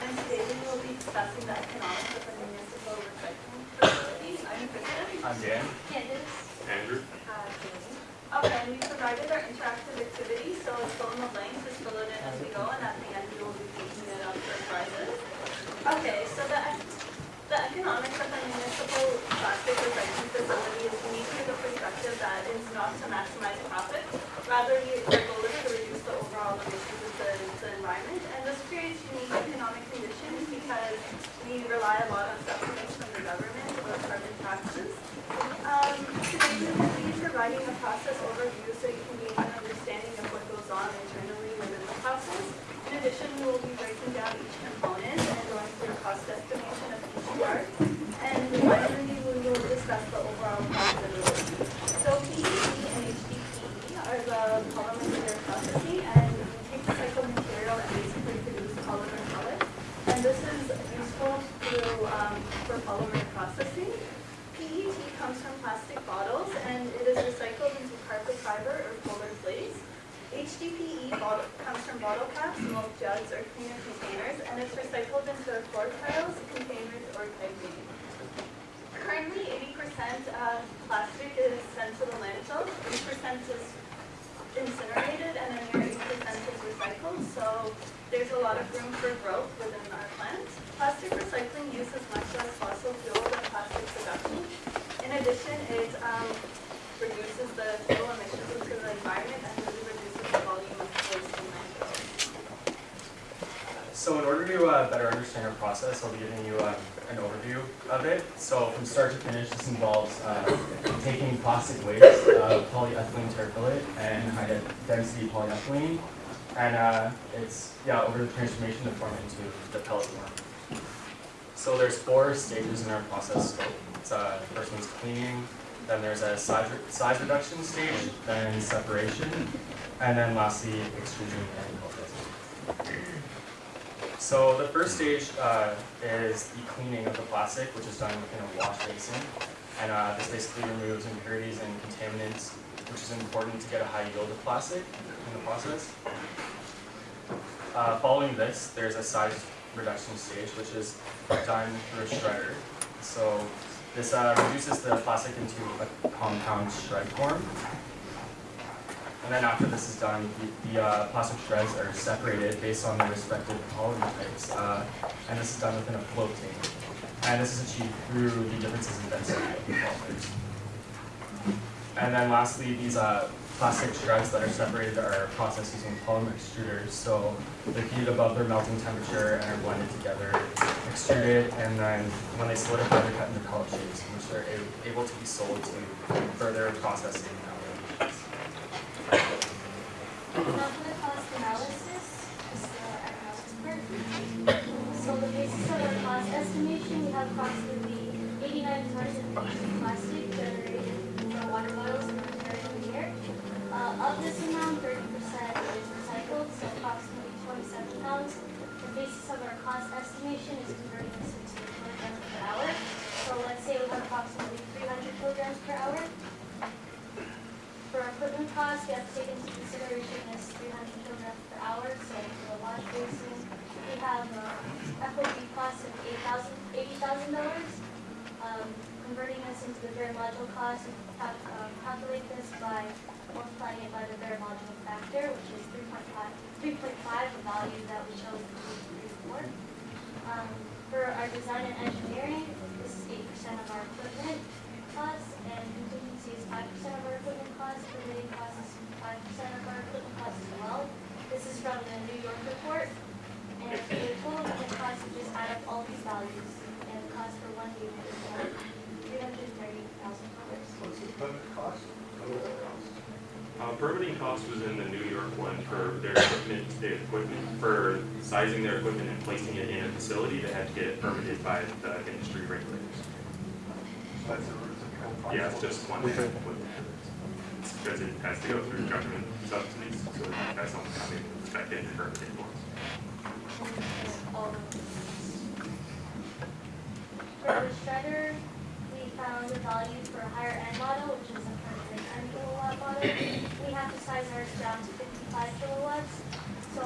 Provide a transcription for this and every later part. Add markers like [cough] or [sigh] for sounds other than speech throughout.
and today we will be discussing the economics of the municipal recycling facility. I'm Kristen. I'm Dan. Candace. Andrew? Uh, Jamie. Okay, and we provided our interactive activity, so it's fill in the blanks, just fill it in as we go, and at the end we will be taking it up for prizes. Okay, so the, the economics of the municipal plastic recycling facility is unique from the perspective that it's not to maximize profit. Rather, we- our goal is to reduce the overall emissions of the, the environment, and this creates unique economic conditions because we rely a lot on subsidies from the government or carbon taxes. Um, will be providing a process overview so you can gain an understanding of what goes on internally within the process. In addition, we will be breaking down each component and going through a cost estimation of each part. And finally, we will discuss the overall profitability. So PET and HDPE are the polymers we are processing and we take the cycled material and basically produce polymer pellets. And this is useful through, for polymer processing. PET comes from plastic bottles and it is recycled into carpet fiber or polar plates. HDPE comes from bottle caps, milk jugs, or cleaner containers, and it's recycled into quart tiles, containers, or piping. Currently, eighty percent of plastic is sent to the landfill, eighty percent is incinerated, and a mere eight percent is recycled, so there's a lot of room for growth within our plant. Plastic recycling uses much less fossil fuel than plastic production. In addition, it um, reduces the fuel emissions into the environment and really reduces the volume of waste in landfills. So in order to uh, better understand our process, I'll be giving you um, an overview of it. So from start to finish, this involves uh, taking plastic waste, uh, polyethylene terephthalate, and high-density polyethylene, and uh, it's yeah over the transformation to form into the pellet form. So there's four stages in our process scope. It's, uh, the first one's cleaning, then there's a size, re- size reduction stage, then separation, and then lastly extrusion and processing. So the first stage uh, is the cleaning of the plastic, which is done within a wash basin. And uh, this basically removes impurities and contaminants, which is important to get a high yield of plastic in the process. Uh, following this, there's a size reduction stage, which is done through a shredder. So this uh, reduces the plastic into a compound shred form. And then after this is done, the, the uh, plastic shreds are separated based on their respective polymer types. Uh, and this is done within a float tank. And this is achieved through the differences in density of the polymers. And then lastly, these uh, plastic shreds that are separated are processed using polymer extruders. So they're heated above their melting temperature and are blended together, extruded, and then when they solidify, they're cut into pellet shapes, which they're able to be sold to further processing. So the basis of our cost estimation, we have approximately eighty-nine tons of plastic generated from water bottles in Ontario a year. Uh, of this amount, thirty percent is recycled, so approximately twenty-seven pounds. The basis of our cost estimation is converting this into kilograms per hour. So let's say we have approximately three hundred kilograms per hour. For equipment costs, we have to take into consideration this three hundred kilograms per hour, so for the wash basin, we have, uh, FOB costs of eight thousand, eighty thousand dollars. Um, converting this into the bare module cost, we have, um, calculate this by multiplying it by the bare module factor, which is three point five, three point five, the value that we chose between three and four. Um, for our design and engineering, this is eight percent of our equipment costs, and contingency is five percent of our equipment costs, permitting costs is five percent of our equipment costs as well. This is from the New York report, and for the total equipment cost, we just add up all these values, and the cost for one unit is three hundred and thirty thousand dollars. What's the equipment cost? Total cost. Uh, permitting cost was in the New York one for their equipment, their equipment, for sizing their equipment and placing it in a facility, they had to get it permitted by the industry regulators. That's the original cost. Yeah, it's just one kind of equipment. It's Because it has to go through government subsidies, so that's something that they expect it and permitted for. All of. For the shredder, we found a value for a higher end model, which is a hundred and ten kilowatt model. We have to size ours down to fifty-five kilowatts, so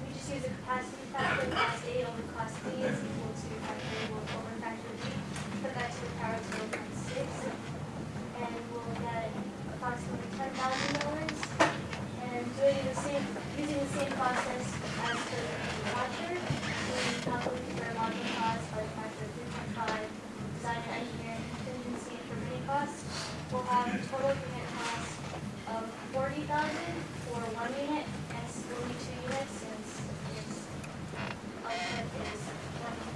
we just use a capacity factor, class A over class B is equal to factor A over factor B. Put that to the power of zero point six. And we'll get approximately ten thousand dollars. And doing the same, using the same process as the watcher, we calculate the fair market cost by the factor of three point five, design and engineering contingency and permitting We'll have a total unit cost of forty thousand for one unit, and it's only two units since its output is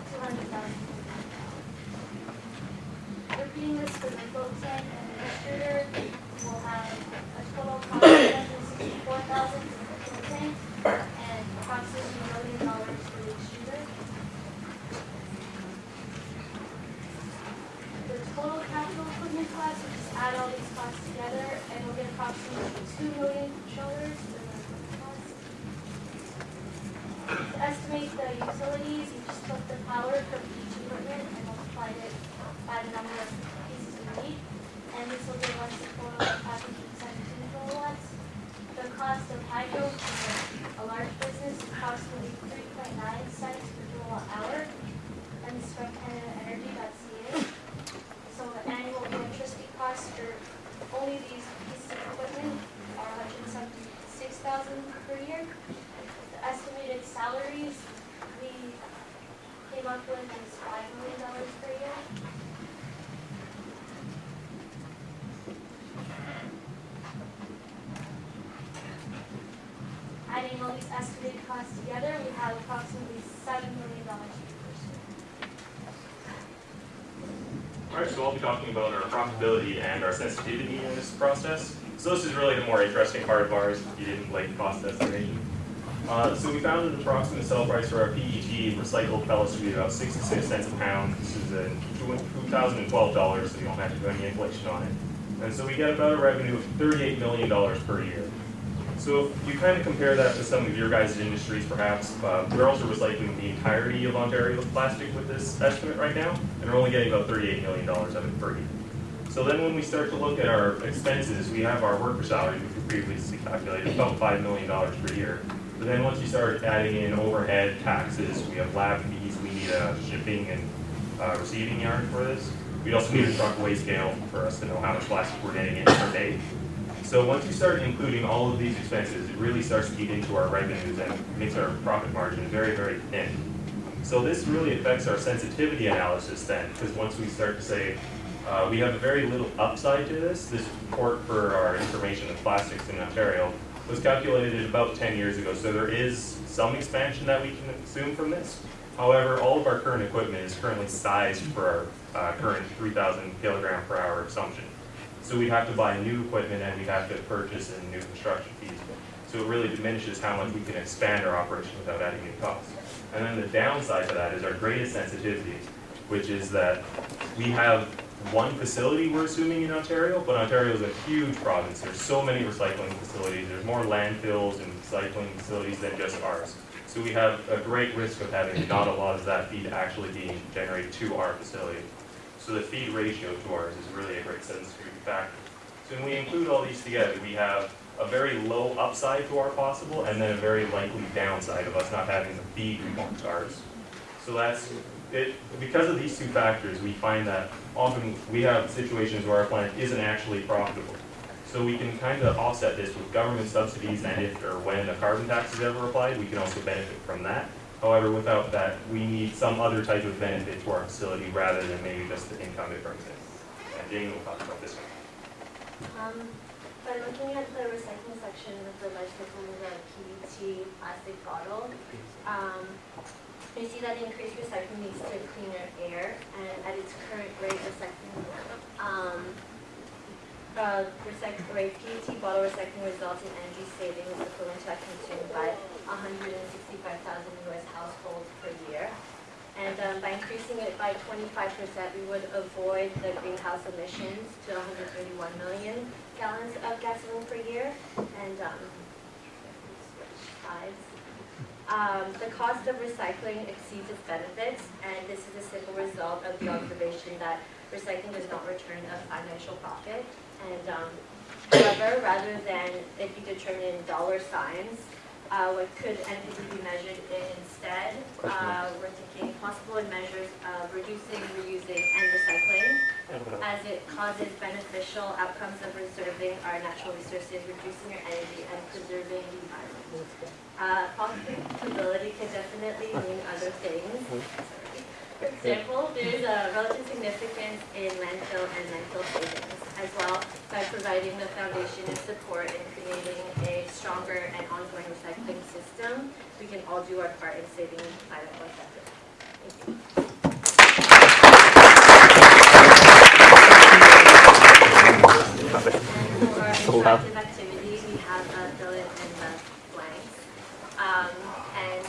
two hundred thousand. Repeating this for the float tank and the extruder, we'll have a total cost of one hundred sixty-four thousand for the float tank, and approximately a million dollars for the extruder. The total capital equipment cost, we just add all these costs together, and we'll get approximately two million dollars for the equipment cost. To estimate the utilities, you just took the power from each equipment and multiplied it by the number of pieces we need, and this will give us a total of five hundred and seventeen kilowatts. The cost of hydro for a large business is approximately three point nine cents per kilowatt hour, and this is from CanadaEnergy.ca. So the annual electricity costs for only these pieces of equipment are hundred and seventy-six thousand per year. The estimated salaries we came up with is five million dollars per year. Adding all these estimated costs together, we have approximately seven million dollars per person. Alright, so I'll be talking profitability and our sensitivity in this process. So this is really the more interesting part of ours, if you didn't like cost estimation. Uh, so we found an approximate sell price for our PET recycled pellets to be about sixty-six cents a pound. This is in two thousand and twelve dollars, so you don't have to do any inflation on it. And so we get about a revenue of thirty-eight million dollars per year. So if you kind of compare that to some of your guys' industries perhaps, uh, we're also recycling the entirety of Ontario's plastic with this estimate right now, and we're only getting about thirty-eight million dollars of it per year. So then when we start to look at our expenses, we have our worker salary, which we previously calculated, about five million dollars per year. But then once you start adding in overhead, taxes, we have lab fees, we need a shipping and uh, receiving yard for this. We also need a truck weigh scale for us to know how much plastic we're getting in per day. So once you start including all of these expenses, it really starts to eat into our revenues and makes our profit margin very, very thin. So this really affects our sensitivity analysis then, because once we start to say, uh, we have a very little upside to this, this report for our information of plastics in Ontario was calculated about ten years ago, so there is some expansion that we can assume from this. However, all of our current equipment is currently sized for our uh, current three thousand kilogram per hour assumption. So we'd have to buy new equipment and we'd have to purchase new construction fees. So it really diminishes how much we can expand our operation without adding new costs. And then the downside to that is our greatest sensitivity, which is that we have one facility we're assuming in Ontario, but Ontario is a huge province. There's so many recycling facilities. There's more landfills and recycling facilities than just ours. So we have a great risk of having not a lot of that feed actually being generated to our facility. So the feed ratio to ours is really a great sensitivity factor. So when we include all these together, we have a very low upside to our possible and then a very likely downside of us not having the feed we want to ours. So that's, it, because of these two factors, we find that often we have situations where our plant isn't actually profitable. So we can kind of offset this with government subsidies and if or when a carbon tax is ever applied, we can also benefit from that. However, without that, we need some other type of benefit to our facility rather than maybe just the income it brings in. And Jamie will talk about this one. Um, by looking at the recycling section of the recycling of the PET plastic bottle, um, we see that increased recycling leads to cleaner air, and at its current rate, recycling, um, uh, recycle rate, PET bottle recycling results in energy savings equivalent to that consumed by hundred and sixty-five thousand US households per year. And um, by increasing it by twenty-five percent, we would avoid the greenhouse emissions to hundred thirty-one million gallons of gasoline per year. And, um, switch slides. Um, the cost of recycling exceeds its benefits, and this is a simple result of the observation that recycling does not return a financial profit. And, um, however, rather than if you determine in dollar signs, Uh, what could NPD be measured in instead? Uh, we're thinking possible measures of reducing, reusing, and recycling as it causes beneficial outcomes of preserving our natural resources, reducing our energy, and preserving the environment. Uh, profitability can definitely mean other things. Sorry. For example, there's a relative significance in landfill and landfill savings as well by providing the foundation and support in creating a stronger and ongoing recycling system. We can all do our part in saving the planet one second. Thank you. And for activity, we have uh, fill in in the blanks. Um, and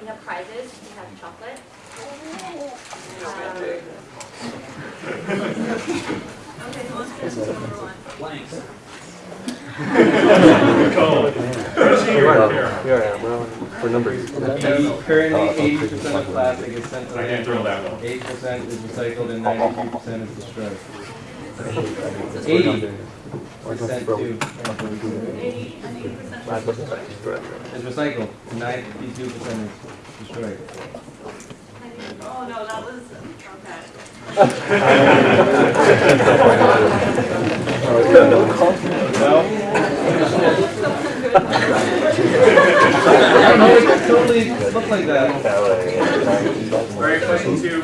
we have prizes, we have chocolate. Um, For numbers. Currently, eighty percent of plastic is sent to that landfill, one. eight percent is recycled, and ninety-two percent is destroyed. Eighty. Eighty percent to, Eighty, eighty percent. is recycled, ninety-two percent is destroyed. Oh, no, that was, okay. I don't know, it totally looked like that. All right, question two.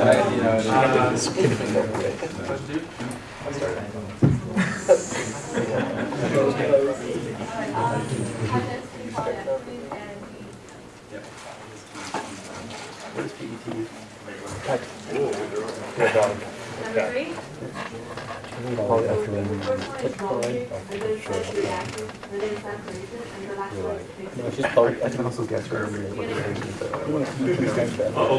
I- you know, it- Uh, Question two? Number three, I [laughs] can also guess where Oh,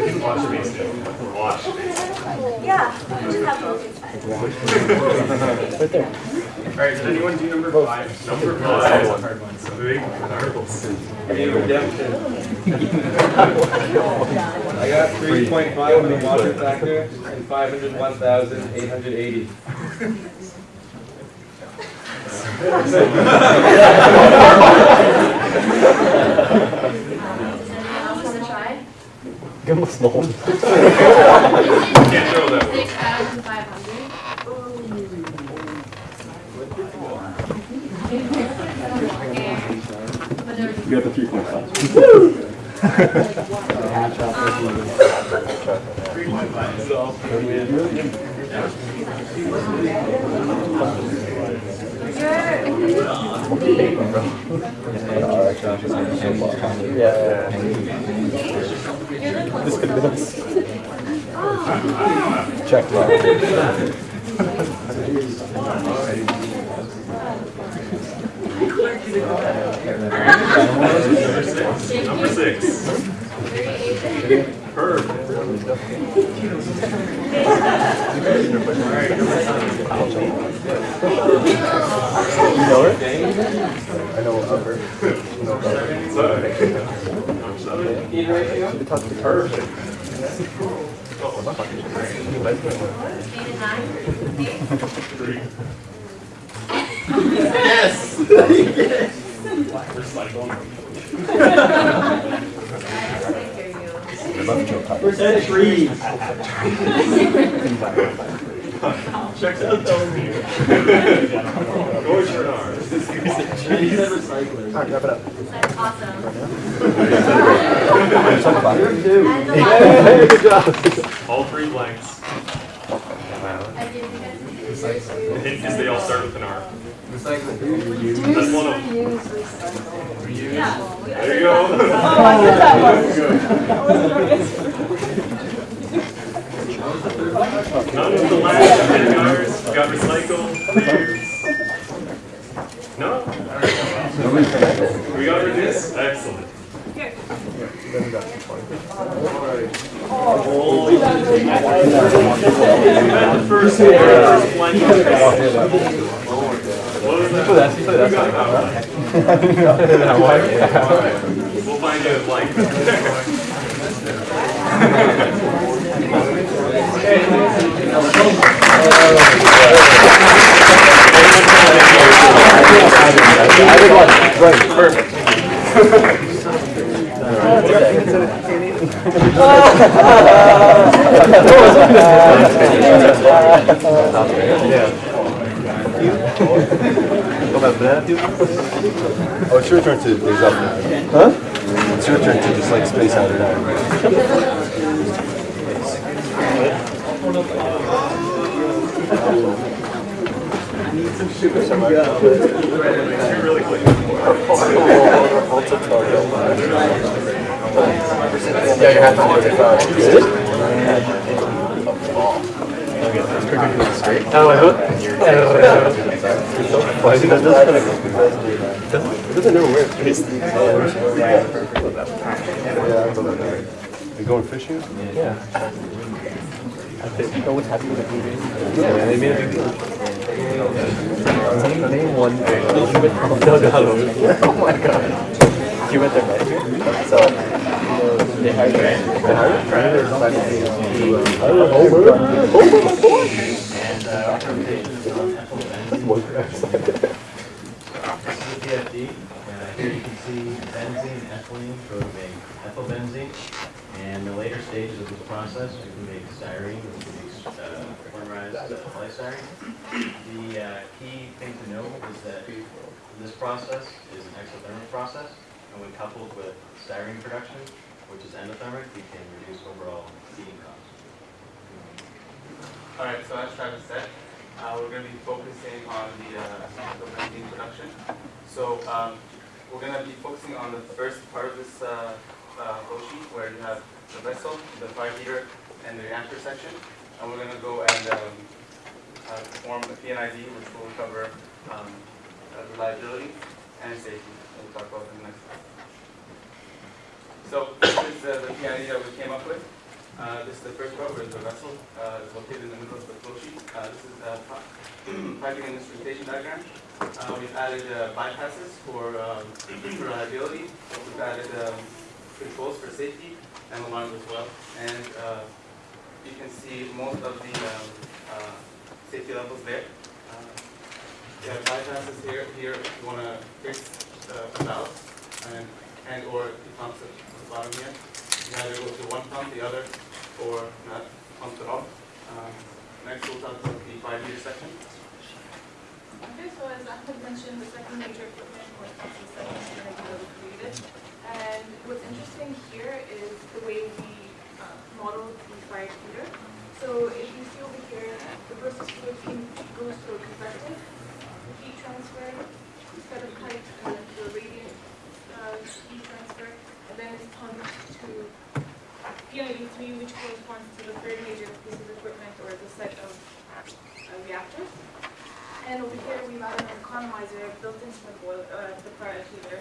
Wash basin. Wash basin. Yeah, just have those right there. All right, Does anyone do number five? Number five is a hard one. So big articles. Any redemption? I got 3.5 on the water factor and 501,880. [laughs] [laughs] Give him a small. Can't throw that one. Six thousand five hundred. You got the three point five. This could been. Check mark. Number six. Herb. [laughs] You know her? I know of her. You know about her. Seven. Number seven. Eat ratio? We talked to her. Perfect. Eight and nine? Eight? Three. I hear you. I love Joe Cocker. Percent trees. Checks out though. George Bernard. Trees and recycling. All right, wrap it up. That's awesome. Talk about it. And the last Hey, good job. All three blanks. I did because it's The hint is they all start with an R. Recycle, Reuse. recycle. Reuse. There you go. oh, I said that one. None of the last ten got recycled. No? We got reduced? Excellent. Holy shit. You had the first one was that? Put that, put that side. We'll find you a blank. [laughs] [laughs] [laughs] I think one, right, perfect. Oh, it's your turn to days up now. Huh? It's your turn to just like space out it out. Really quick. Yeah, you have to do it. Oh, I hope. Why is it that doesn't It doesn't never wear face. You going fishing? Yeah. No one's happy with the movie. Yeah, they made a big deal. Name, one no. Oh my god. You went there, right? So, PFD, uh, here you can see benzene, ethylene, so we make ethylbenzene. And the later stages of this process, we can make styrene, polymerized uh, polystyrene. The key thing to know is that this process is an exothermic process, and when coupled with styrene production, which is endothermic, we can reduce overall heating costs. Alright, so as Travis said, uh, we're gonna be focusing on the, uh, acetyl production. So, um, we're gonna be focusing on the first part of this, uh, uh, sheet where you have the vessel, the fire heater, and the reactor section. And we're gonna go and, um, uh, perform the P&ID, which will cover, um, uh, reliability and safety. We'll talk about in the next slide. So, this is uh, the P&ID that we came up with. Uh, This is the first row where the vessel uh, is located in the middle of the flow sheet. Uh, This is a [clears throat] piping and instrumentation diagram. Uh, We've added uh, bypasses for um, reliability. We've added um, controls for safety and alarms as well. And uh, you can see most of the um, uh, safety levels there. Uh, We have bypasses here, here if you want to fix uh, a valve and, and or at the bottom here. You either go to one pump, the other, or not pump at all. Um, Next, we'll talk about the fire heater section. Okay, so as Ahmed mentioned, the second major equipment is going to be really created. And what's interesting here is the way we uh, model the fire heater. So if you see over here, the process can- goes through a convective heat transfer, set of pipes, and then a radiant uh, heat transfer, and then it's pumped to PID three, which corresponds to the third major piece of equipment or the set of uh, reactors. And over here, we've an economizer built into the boil, uh, the fire heater,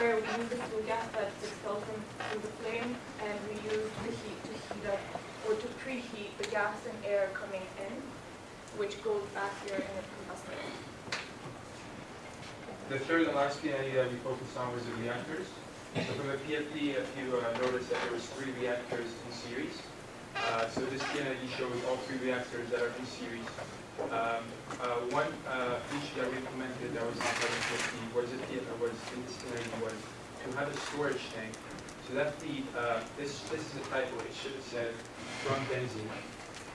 where we use the flue gas that's expelled from through the flame, and we use the heat to heat up or to preheat the gas and air coming in, which goes back here in the compressor. The third and last P&ID that we focused on was the reactors. So from the PFD, if you uh, notice that there was three reactors in series. Uh, So this P&ID shows all three reactors that are in series. Um, uh, One uh, feature that we implemented that was of PFD was it, uh, was in this P&ID was to have a storage tank. So that the, uh, this, this is a typo, it should have said from benzene.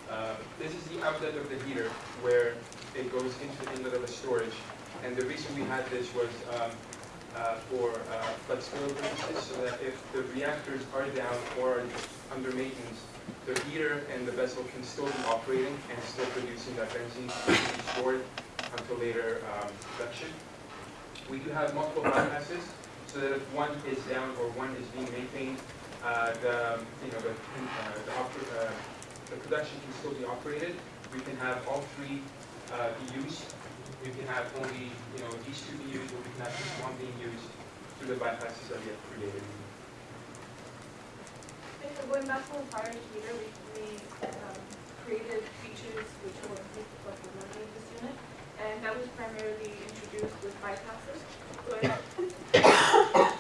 Uh, This is the outlet of the heater where it goes into the inlet of the storage. And the reason we had this was um, uh, for uh, flexibility purposes, so that if the reactors are down or under maintenance, the heater and the vessel can still be operating and still producing that benzene to be stored until later um, production. We do have multiple bypasses, so that if one is down or one is being maintained, uh, the, you know, the, uh, the uh, the production can still be operated. We can have all three uh, used. We can have only, you know, these two be used, or we can have just one being used through the bypasses that have created. So going back to the fire heater, we, we um, created features which will improve the flexibility this unit, and that was primarily introduced with bypasses. [coughs]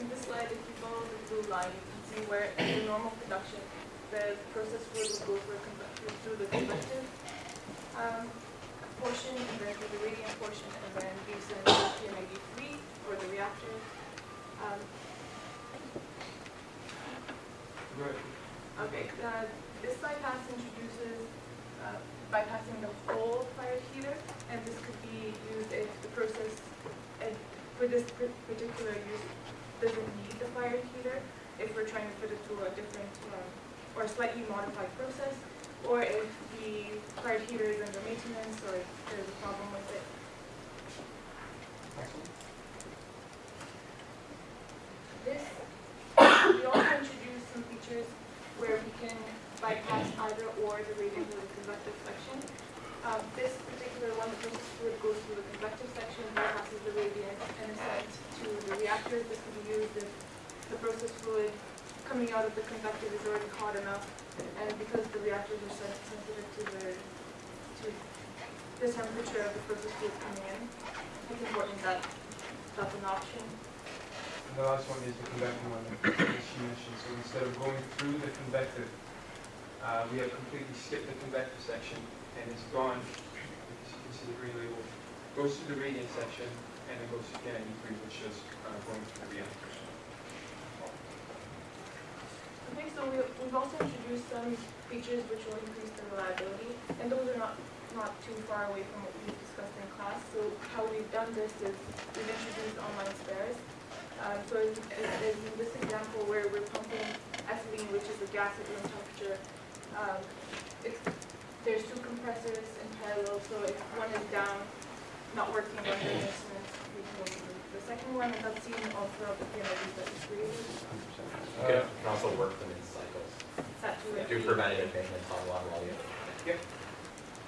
In- this slide, if you follow the blue line, you can see where in the normal production, the process would go through, the convective um, portion, and then through the radiant portion, and then be sent to PM93 or the reactor. Um. Okay, uh, this bypass introduces uh, bypassing the whole fire heater, and this could be used if the process, for this particular use, doesn't need the fire heater, if we're trying to put it through a different, um, or slightly modified process, or if the fire heater is under maintenance, or if there's a problem with it. This, we also introduced some features where we can bypass either or the radiant or the convective section. Um, this particular one, the process fluid goes through the convective section, bypasses the radiant, and is sent to the reactor. This can be used if the process fluid coming out of the convective is already hot enough, and because the reactors are sen- sensitive to the, to the temperature of the process fluid coming in, it's important that that's an option. And the last one is the convecting one that she mentioned. So instead of going through the convective, uh, we have completely skipped the convective section and it's gone, as you can see the green label, goes through the radiant section and then goes to N93, which is uh, going through the reactors. Okay, so we, we've also introduced some features which will increase the reliability, and those are not, not too far away from what we've discussed in class. So how we've done this is we've introduced online spares. Um, so in, in- in this example where we're pumping ethylene, which is a gas at room temperature, um, there's two compressors in parallel, so if one is down, not working on the instruments, we can the- the second one, and that's seen all throughout the P&IDs that we created. You can can also work them in cycles. Set to it. Do preventative maintenance on one while you.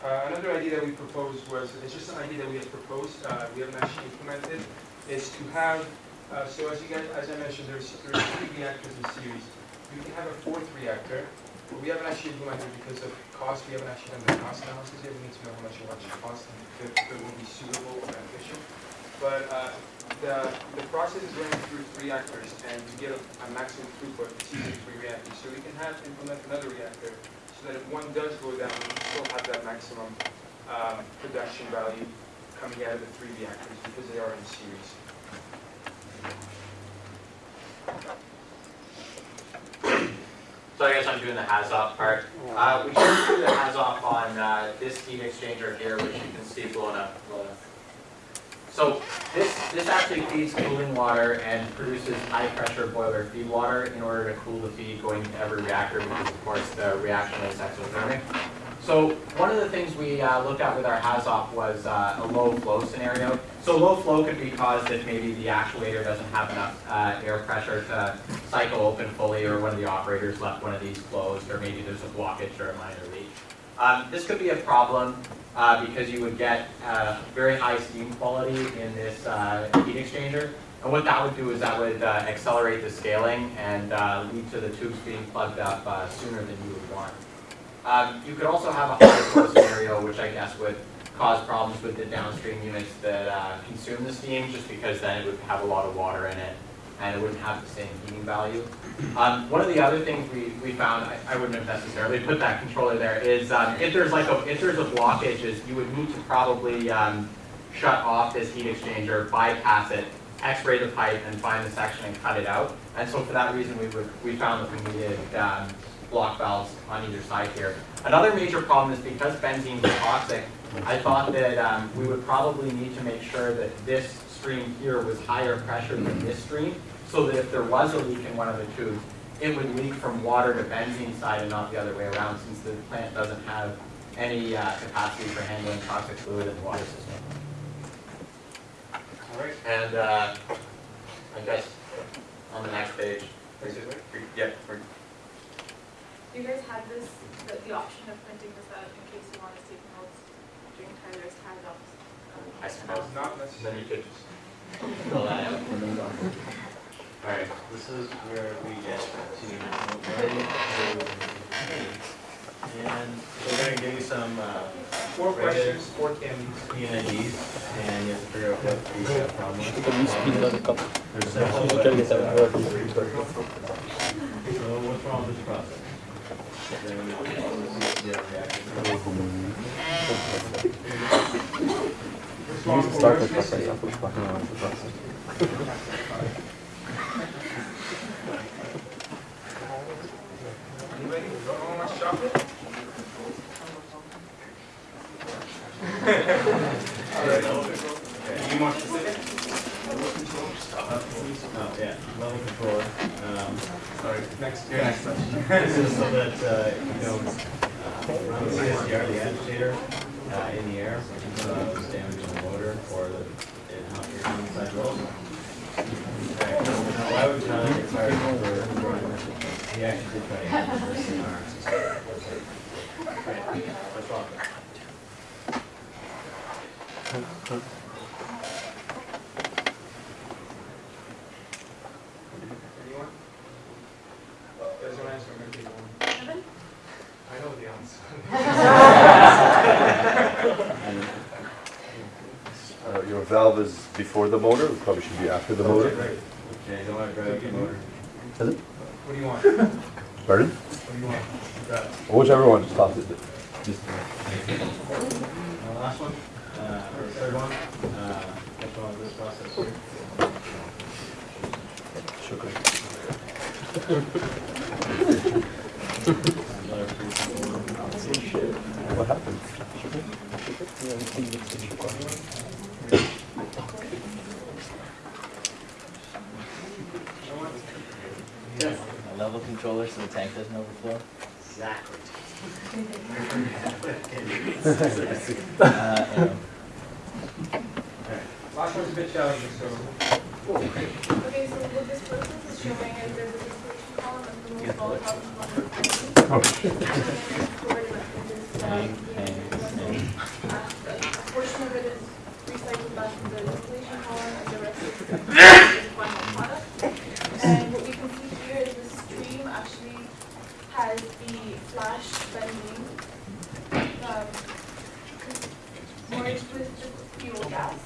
Uh, Another idea that we proposed was, it's just an idea that we had proposed, uh, we haven't actually implemented, is to have, uh, so as you guys, as I mentioned, there's, there's three reactors in series. You can have a fourth reactor, but we haven't actually implemented because of cost, we haven't actually done the cost analysis yet, we need to know how much it will actually cost and if it will be suitable or beneficial. But uh, the, the process is running through three reactors, and to get a a maximum throughput, it's using three reactors. So we can have, implement another reactor, so that if one does go down, we still have that maximum um, production value coming out of the three reactors, because they are in series. So I guess I'm doing the HAZOP part. Uh, we should do the HAZOP on, uh, this heat exchanger here, which you can see blown up. blowing up. So this, this actually feeds cooling water and produces high-pressure boiler feed water in order to cool the feed going into every reactor, because of course the reaction is exothermic. So one of the things we uh, looked at with our HAZOP was uh, a low flow scenario. So low flow could be caused if maybe the actuator doesn't have enough uh, air pressure to cycle open fully, or one of the operators left one of these closed, or maybe there's a blockage or a minor leak. Um, This could be a problem uh, because you would get uh, very high steam quality in this uh, heat exchanger. And what that would do is that would uh, accelerate the scaling and uh, lead to the tubes being plugged up uh, sooner than you would want. Um, You could also have a high flow scenario, which I guess would cause problems with the downstream units that consume the steam, just because then it would have a lot of water in it, and it wouldn't have the same heating value. Um, One of the other things we, we found, I, I wouldn't have necessarily put that controller there, is um, if there's like a, if there's a blockage, is you would need to probably um, shut off this heat exchanger, bypass it, x-ray the pipe, and find the section and cut it out. And so for that reason, we would, we found that we needed block valves on either side here. Another major problem is because benzene is toxic, I thought that um, we would probably need to make sure that this stream here was higher pressure than this stream, so that if there was a leak in one of the tubes, it would leak from water to benzene side and not the other way around, since the plant doesn't have any uh, capacity for handling toxic fluid in the water system. All right, And uh, I guess on the next page, that's it, yeah, You guys had this, the, the option of printing this out in case you want to take notes during Tyler's hand-ups. um, I suppose. Not necessarily. Out. Alright, this is where we get to. And we're gonna give you some, uh, Four Right questions, four. P&IDs, and you have to figure out what the uh, problem is. Uh. So what's wrong with this process we have the reaction. You to start with know how much chocolate? Be more specific? Oh, yeah, level controller. Um, Sorry, next, your next question. [laughs] This is so that, you uh, run the CSTR, the agitator, uh, in the air, uh, damaging the motor or the, it, how, your inside rolls. Okay, now why would Tyler require for, for, he actually did try to have this in our system. Okay, what's wrong? Anyone? There's no answer, I'm gonna keep going. Kevin? I know the answer. Uh, Your valve is before the motor, it probably should be after the motor. Right. Yeah, you don't want to drive the motor. Is it? What do you want? Pardon? What do you want? Grab. Whichever one, just toss it. Just- Uh, last one, uh, or third one, uh, what's wrong this process here? Another. What happened? A level controller so the tank doesn't overflow. Exactly. [laughs] Uh, arrow. Last one's a bit challenging, so. Okay, so what this process is showing is there's a distillation column of the most volatile component. And then stored within this, uh. A portion of it is recycled back to the distillation column and the rest is [laughs] is final product. And what we can see here is the stream actually has the flash benzene um, merged with the fuel gas.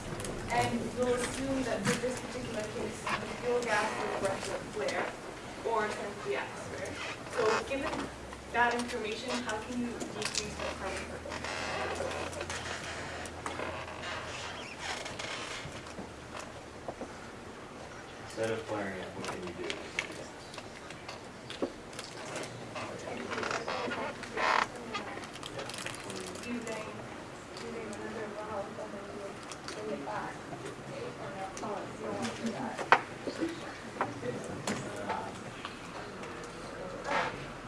And we'll assume that for this particular case, the fuel gas is left to flare or sent to the atmosphere. So given that information, how can you decrease the carbon footprint? Instead of flaring it, what can you do? using, using another valve and then you would bring it back. Oh, you don't want to do that.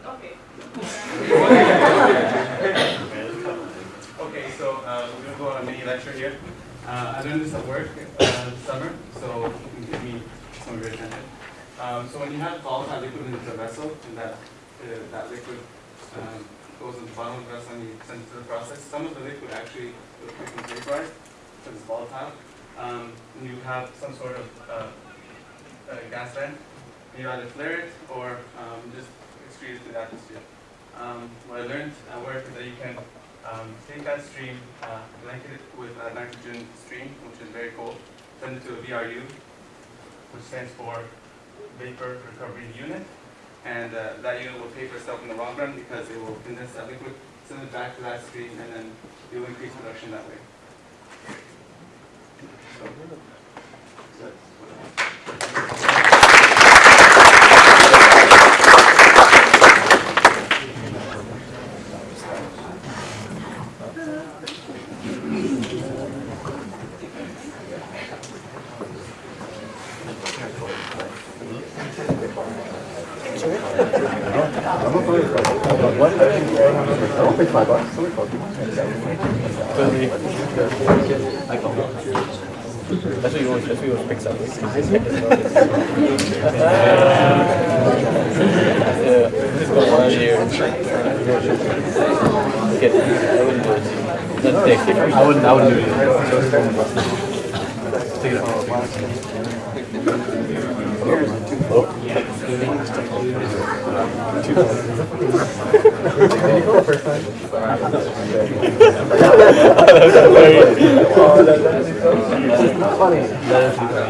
Okay. Okay, so uh, we're gonna go on a mini lecture here. Uh, I learned this at work uh, this summer, so you can give me some of your attention. Um, so when you have volatile liquid in the vessel, and that uh, that liquid um, goes in the bottom of the vessel and you send it to the process, some of the liquid actually will quickly vaporize because it's volatile. Um, you have some sort of uh, uh, gas vent. You either flare it or um, just excrete it to the atmosphere. Um, what I learned at work is that you can um, take that stream, uh, blanket it with a nitrogen stream, which is very cold, send it to a VRU, which stands for Vapor Recovery Unit. And uh, that unit will pay for itself in the long run because it will condense that liquid, send it back to that stream, and then you'll increase production that way. So that's what I have. I'm not going to What? Five bucks. That's what that's what up. Yeah, one year. Get, I wouldn't do it. That's. I wouldn't, I wouldn't do it. Take it out. You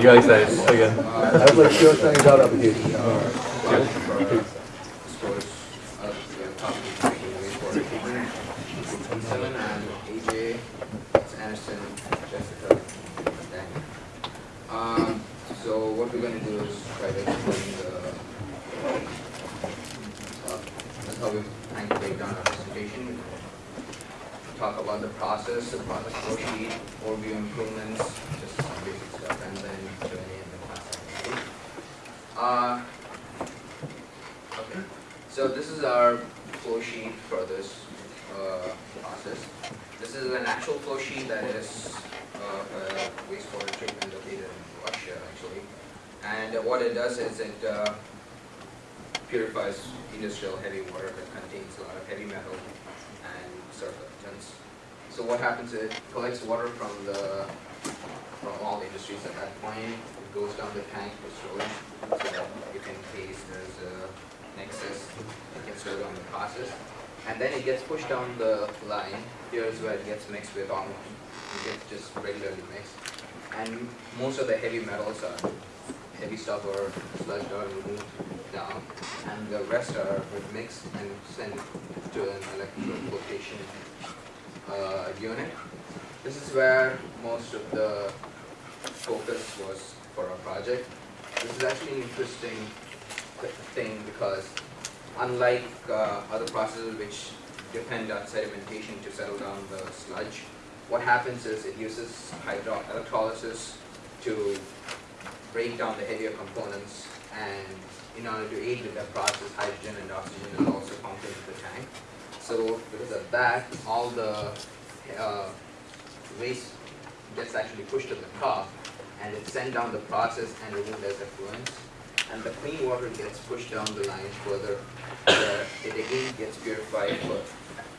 got excited again. I was like, sure, application. Seven and AJ, it's Anderson, Jessica, Daniel. Um, so what we're gonna do is try to explain the, uh, that's how we're trying to break down our presentation. Talk about the process, the process flow sheet, overview improvements, just some basic stuff, and then Q and A and the class. activity. Uh, okay, so this is our flow sheet for this uh, process. This is an actual flow sheet that is uh, a wastewater treatment located in Russia, actually. And uh, what it does is it uh, purifies industrial heavy water that contains a lot of heavy metal and surfactants. So what happens is it collects water from the from at that point. It goes down the tank for storage so that if in case there's a excess, it can slow down the process. And then it gets pushed down the line. Here's where it gets mixed with alkaline. It gets just regularly mixed. And most of the heavy metals are heavy stuff or sludged or removed down. And the rest are mixed and sent to an electroflotation uh, unit. This is where most of the focus was for our project. This is actually an interesting thing because unlike uh, other processes which depend on sedimentation to settle down the sludge, what happens is it uses hydro electrolysis to break down the heavier components and in order to aid with that process, hydrogen and oxygen is also pumped into the tank. So because of that, all the uh, waste gets actually pushed to the top and it's sent down the process and removed as effluents. And the clean water gets pushed down the line further, where it again gets purified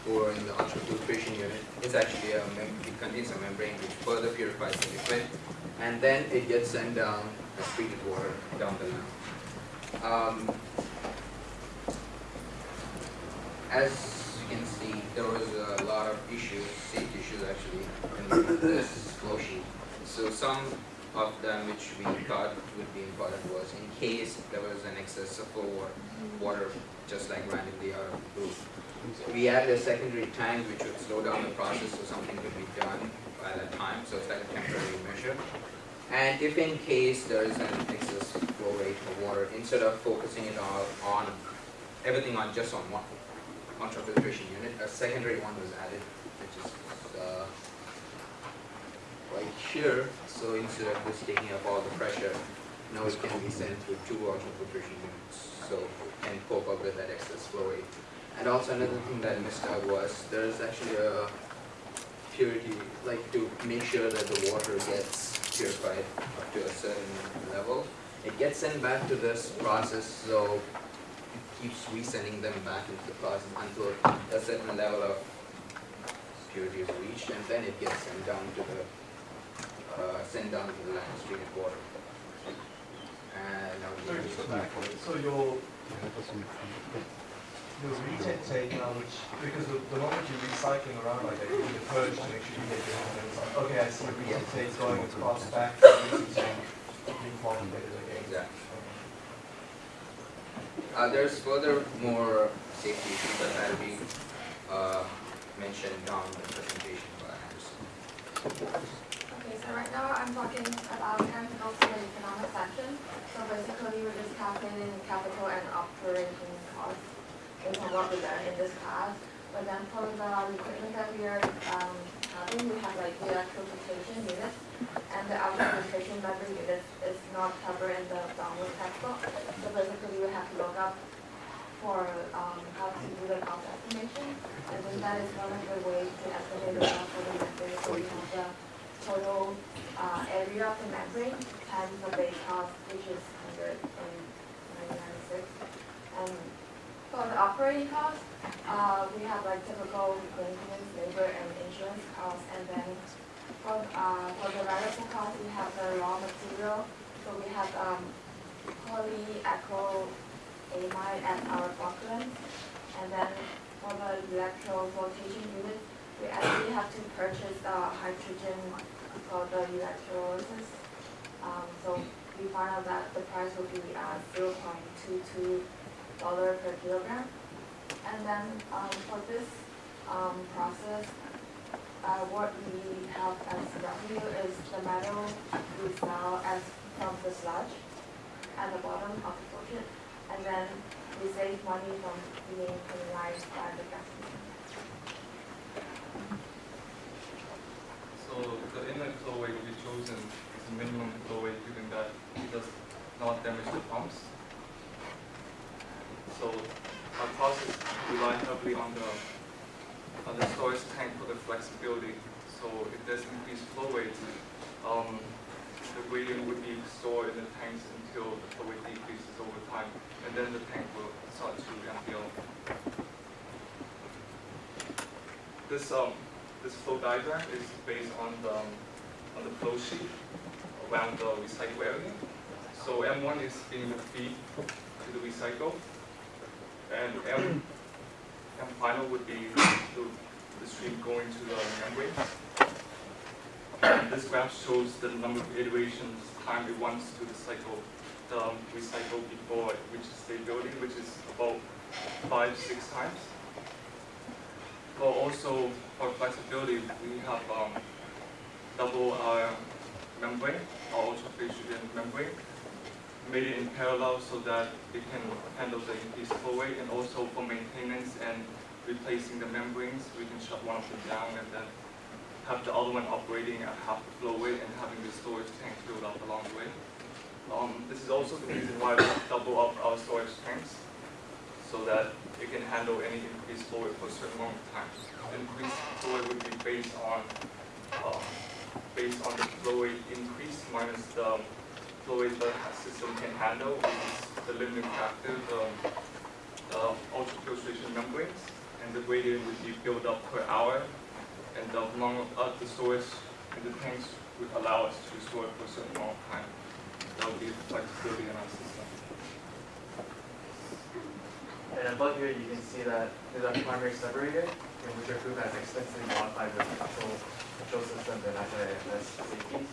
or in the ultrafiltration unit. It's actually a it contains a membrane which further purifies the liquid, and then it gets sent down as treated water down the line. Um, as you can see, there was a lot of issues, in this. So some of them which we thought would be important was in case there was an excess of water, water just like randomly out of the blue. We added a secondary tank which would slow down the process so something could be done by that time, so it's like a temporary measure. And if in case there is an excess flow rate of water, instead of focusing it on, on everything on just on one ultrafiltration unit, a secondary one was added, which is uh, right here. So instead of just taking up all the pressure, now it can be sent through two ultrafiltration units, so it can cope up with that excess flow rate. And also another thing that I missed out was there is actually a purity, like to make sure that the water gets purified up to a certain level. It gets sent back to this process, so it keeps resending them back into the process until a certain level of purity is reached, and then it gets sent down to the, uh, sent down to the land treated water. And now we can just go go back. back. So your, your retake now, which, because the, the moment you're recycling around like that, you need to purge to make sure you get your hands on. Okay, I see retake going across back, using reformulated again. Exactly. Uh, there's further more safety issues that had to be, uh, mentioned down the presentation by Anderson. So right now I'm talking about in the economic section. So basically, we're just calculating capital and operating costs based what we learned in this class. But then for the equipment that we are um, having, we have like the electrification unit and the electrification member unit is not covered in the download textbook. So basically, we have to look up for um, how to do the cost estimation. And then that is one of the ways to estimate the cost for the membrane. So we have the total uh, area of the membrane times the base cost, which is hundred and ninety-six. And for the operating cost, uh, we have like typical maintenance, labor, and insurance costs. And then for, uh, for the variable cost, we have the raw material. So we have um, polyacrylamide and our flocculants. And then for the electroflotation unit, we actually have to purchase the hydrogen for the electrolysis. Um, so we found out that the price will be two dollar per kilogram. And then um, for this um, process, uh, what we have as revenue is the metal we sell as from the sludge at the bottom of the bucket, and then we save money from being penalized by the gas system. So the inlet flow rate we chosen is a minimum flow rate given that it does not damage the pumps. So our process rely heavily on the on the storage tank for the flexibility. So if there's increased flow rate, um, the gradient would be stored in the tanks until the flow rate decreases over time, and then the tank will start to empty out. This um this flow diagram is based on the um, on the flow sheet around the recycle area. So M1 is being feed to the recycle, and M M final would be the, the stream going to the membrane. And this graph shows the number of iterations time it wants to recycle the recycle before it reaches stability, which is about five, six times. But also for flexibility, we have um, double our membrane, our ultrafiltration membrane, made it in parallel so that it can handle the increased flow rate, and also for maintenance and replacing the membranes, we can shut one of them down and then have the other one operating at half the flow rate and having the storage tank filled up along the way. Um, this is also the reason why we double up our storage tanks, so that it can handle any increased flow rate for a certain amount of time. The increased flow rate would be based on um, based on the flow rate increase minus the flow rate the system can handle, which is the limiting factor, the, the ultrafiltration membranes, and the gradient would be built up per hour, and the amount of the storage in the tanks would allow us to store for a certain amount of time. That would be the flexibility in our system. And above here, you can see that there's a primary separator, in which our group has extensively modified with control, systems and anti-IFS safeties.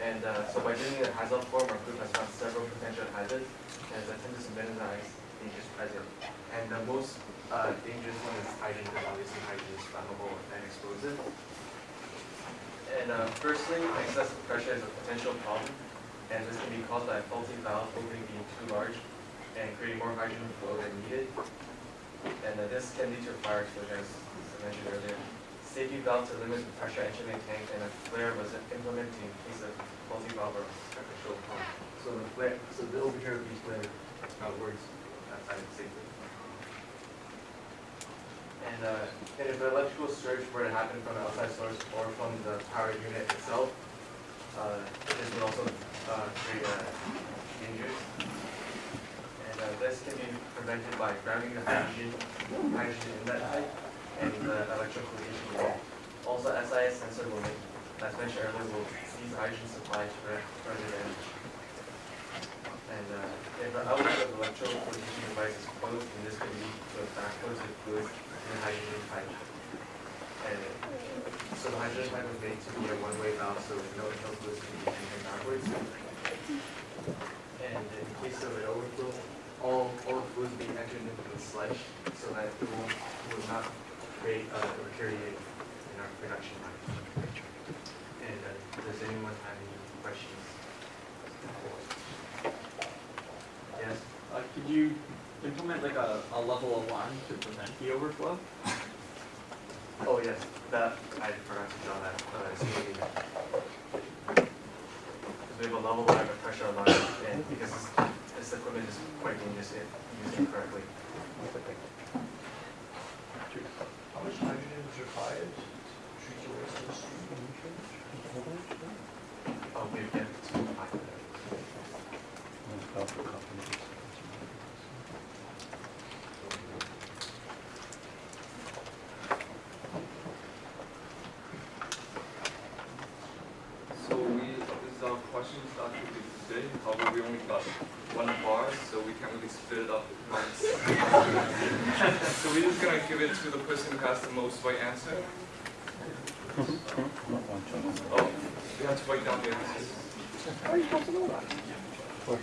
And uh, so by doing the hazard form, our group has found several potential hazards and attempted to minimize dangers present. And the most uh, dangerous one is hydrogen, because obviously hydrogen is flammable and explosive. And uh, firstly, excessive pressure is a potential problem, and this can be caused by a faulty valve opening being too large and creating more hydrogen flow than needed. And uh, this can lead to a fire explosion, as I mentioned earlier. Safety valve to limit the pressure entering the tank, and a flare was implemented in case of faulty valve or control pump. So the flare, so the over here would be flare outwards, outside safely. And, uh, and if an electrical surge were to happen from the outside source or from the power unit itself, uh, this would also uh, create uh, dangers. And uh, this can be prevented by grounding the hydrogen, hydrogen inlet pipe and the. Also, SIS sensor will as mentioned earlier, will seize hydrogen supply to further damage. And uh, if the outlet of flotation device is closed, then this can lead to a backflow to fluid in the hydrogen pipe. And so the hydrogen pipe was made to be a one-way valve, so no no fluids can be entering backwards. And in case of an overflow, all, all fluids being entered into the sludge so that it will, will not create uh, or in our production line. And uh, does anyone have any questions? Yes? Uh, could you implement like a, a level alarm to prevent the overflow? Oh, yes, that, I forgot to draw that, uh, it's maybe. Because we have a level line, a pressure alarm, and because this, this equipment is quite dangerous if used incorrectly. How much hydrogen is required to treat the waste in the stream? Oh, we get to five So we, this is our questions that we did today. however, we only got one bar, so we can't really split it up once. [laughs] so we're just gonna give it to the person who has the most right answer. [laughs] Oh, we have to write down the answers. Got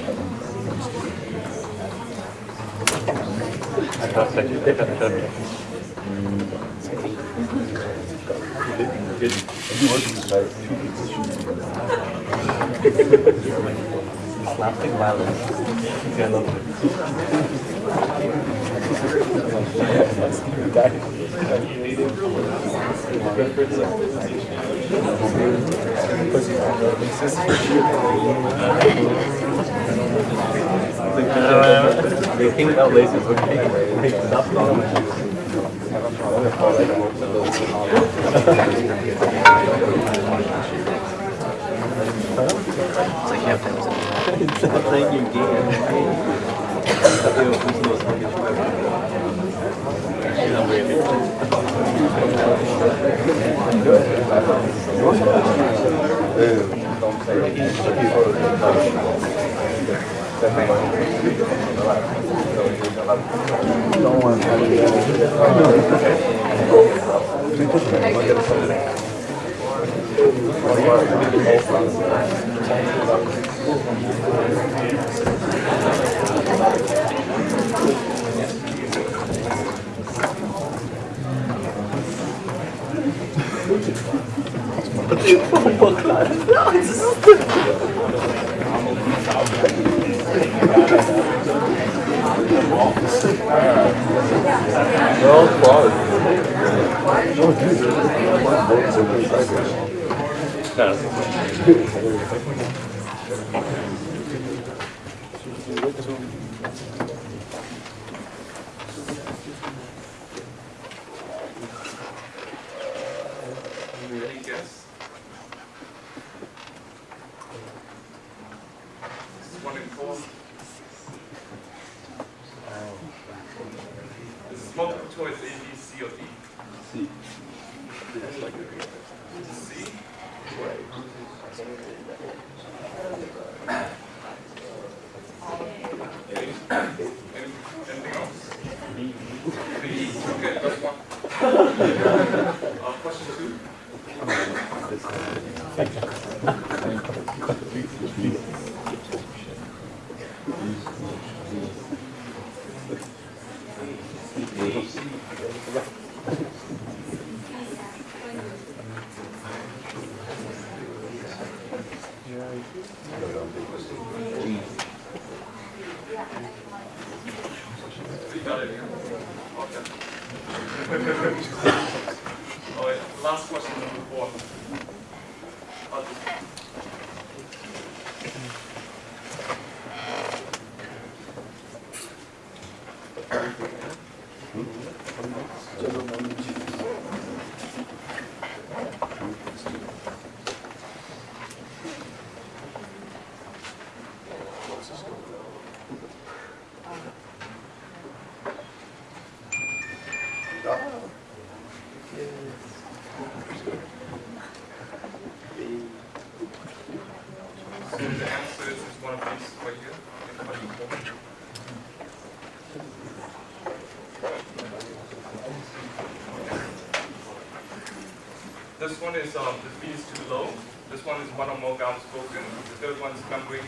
thought you I thought that you did that. Slapstick violence. I love it. They think that lace is okay. Make it up It's like you have to It's not playing your game. Don't want They're all Last question, number four. I'll just- So the answer is is one of these right here. in question four. This one is, um, the speed is too low. This one is one or more gallons spoken. The third one is membrane